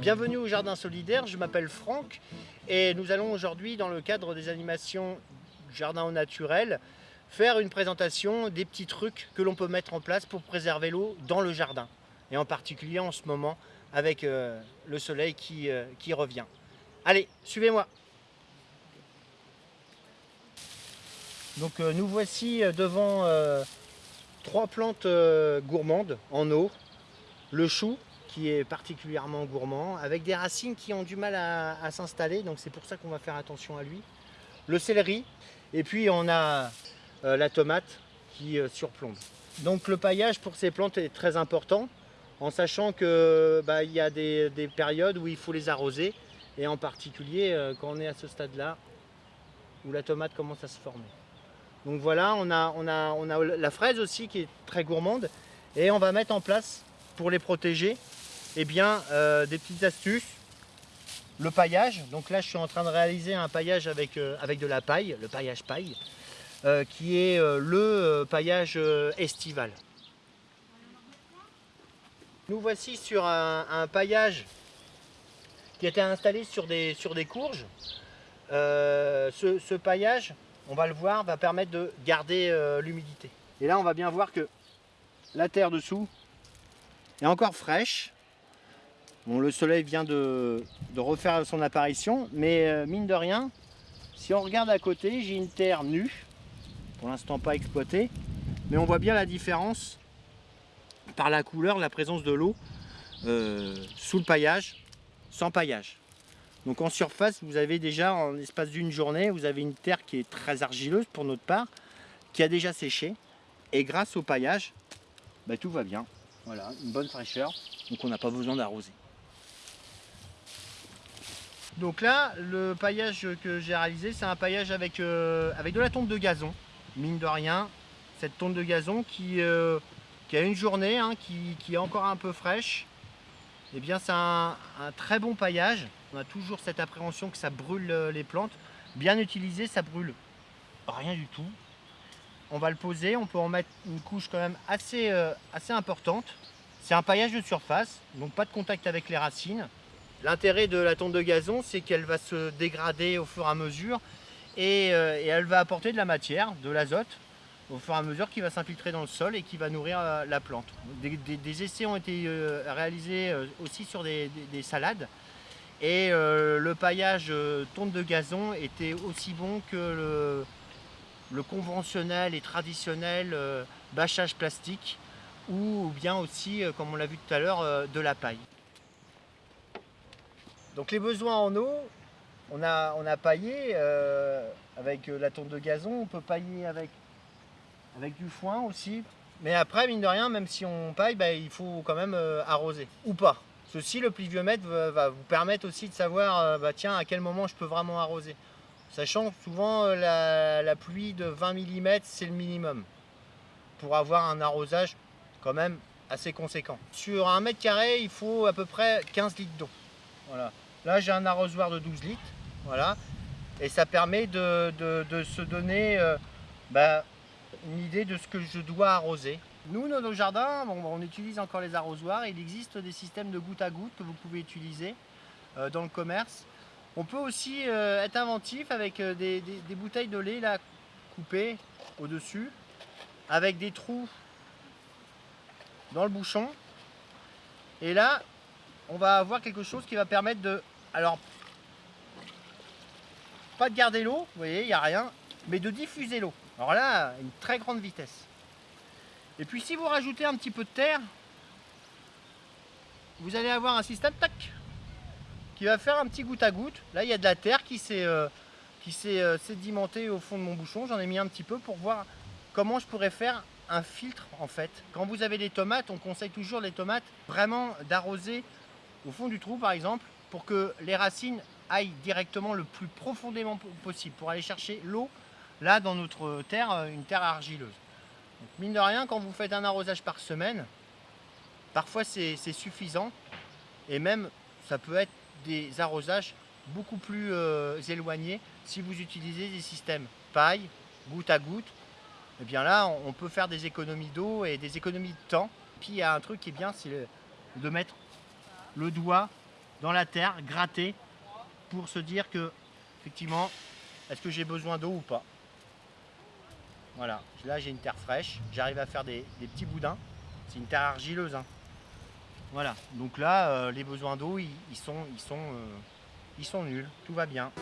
Bienvenue au Jardin Solidaire, je m'appelle Franck et nous allons aujourd'hui dans le cadre des animations Jardin au naturel faire une présentation des petits trucs que l'on peut mettre en place pour préserver l'eau dans le jardin. Et en particulier en ce moment avec euh, le soleil qui, euh, qui revient. Allez, suivez-moi. Donc euh, nous voici devant trois plantes gourmandes en eau, le chou, qui est particulièrement gourmand, avec des racines qui ont du mal à, s'installer, donc c'est pour ça qu'on va faire attention à lui. Le céleri, et puis on a euh, la tomate qui euh, surplombe. Donc le paillage pour ces plantes est très important, en sachant qu'il bah, y a des, périodes où il faut les arroser, et en particulier euh, quand on est à ce stade-là, où la tomate commence à se former. Donc voilà, on a, on, a, on a la fraise aussi qui est très gourmande, et on va mettre en place, pour les protéger, eh bien, euh, des petites astuces. Le paillage, donc là je suis en train de réaliser un paillage avec, euh, avec de la paille, le paillage paille, euh, qui est le paillage estival. Nous voici sur un, paillage qui a été installé sur des, courges. Ce, paillage, on va le voir, va permettre de garder l'humidité. Et là on va bien voir que la terre dessous est encore fraîche, le soleil vient de, refaire son apparition, mais euh, mine de rien, si on regarde à côté, j'ai une terre nue, pour l'instant pas exploitée, mais on voit bien la différence par la couleur, la présence de l'eau euh, sous le paillage, sans paillage. Donc en surface, vous avez déjà, en l'espace d'une journée, vous avez une terre qui est très argileuse pour notre part, qui a déjà séché, et grâce au paillage, bah, tout va bien. Voilà, une bonne fraîcheur, donc on n'a pas besoin d'arroser. Donc là, le paillage que j'ai réalisé, c'est un paillage avec, euh, de la tonte de gazon. Mine de rien, cette tonte de gazon qui, euh, qui a une journée, hein, qui, est encore un peu fraîche. Eh bien, c'est un, très bon paillage. On a toujours cette appréhension que ça brûle euh, les plantes. Bien utilisé, ça brûle rien du tout. On va le poser, on peut en mettre une couche quand même assez, assez importante. C'est un paillage de surface, donc pas de contact avec les racines. L'intérêt de la tonte de gazon, c'est qu'elle va se dégrader au fur et à mesure euh, et, elle va apporter de la matière, de l'azote, au fur et à mesure qui va s'infiltrer dans le sol et qui va nourrir euh, la plante. Des, essais ont été euh, réalisés aussi sur des, salades et le paillage tonte de gazon était aussi bon que le, le conventionnel et traditionnel bâchage plastique ou bien aussi, comme on l'a vu tout à l'heure, de la paille. Donc les besoins en eau, on a, on paillé euh, avec euh, la tonte de gazon, on peut pailler avec, du foin aussi. Mais après, mine de rien, même si on paille, bah, il faut quand même euh, arroser, ou pas. Ceci, le pluviomètre va, vous permettre aussi de savoir, bah, à quel moment je peux vraiment arroser. Sachant que souvent, la, la pluie de 20 mm, c'est le minimum. Pour avoir un arrosage quand même assez conséquent. Sur un mètre carré, il faut à peu près 15 litres d'eau. Voilà. Là, j'ai un arrosoir de 12 litres. Voilà. Et ça permet de, se donner euh, bah, une idée de ce que je dois arroser. Nous, dans nos jardins, on utilise encore les arrosoirs. Il existe des systèmes de goutte à goutte que vous pouvez utiliser euh, dans le commerce. On peut aussi euh, être inventif avec des, bouteilles de lait coupées au-dessus, avec des trous dans le bouchon. Et là, on va avoir quelque chose qui va permettre de... Alors, pas de garder l'eau, vous voyez, il n'y a rien, mais de diffuser l'eau. Alors là, une très grande vitesse. Et puis si vous rajoutez un petit peu de terre, vous allez avoir un système tac qui va faire un petit goutte à goutte. Là, il y a de la terre qui s'est euh, euh, sédimentée au fond de mon bouchon. J'en ai mis un petit peu pour voir comment je pourrais faire un filtre en fait. Quand vous avez des tomates, on conseille toujours les tomates vraiment d'arroser au fond du trou par exemple, pour que les racines aillent directement le plus profondément possible, pour aller chercher l'eau, là dans notre terre, euh, une terre argileuse. mine de rien, quand vous faites un arrosage par semaine, parfois c'est suffisant, et même ça peut être des arrosages beaucoup plus euh, éloignés si vous utilisez des systèmes paille, goutte à goutte, et eh bien là on peut faire des économies d'eau et des économies de temps. Puis il y a un truc qui est bien, c'est de mettre le doigt dans la terre, gratter, pour se dire que, effectivement, est-ce que j'ai besoin d'eau ou pas? Voilà, là j'ai une terre fraîche, j'arrive à faire des, petits boudins. C'est une terre argileuse. Hein. Voilà, donc là, euh, les besoins d'eau, euh, ils sont nuls, tout va bien.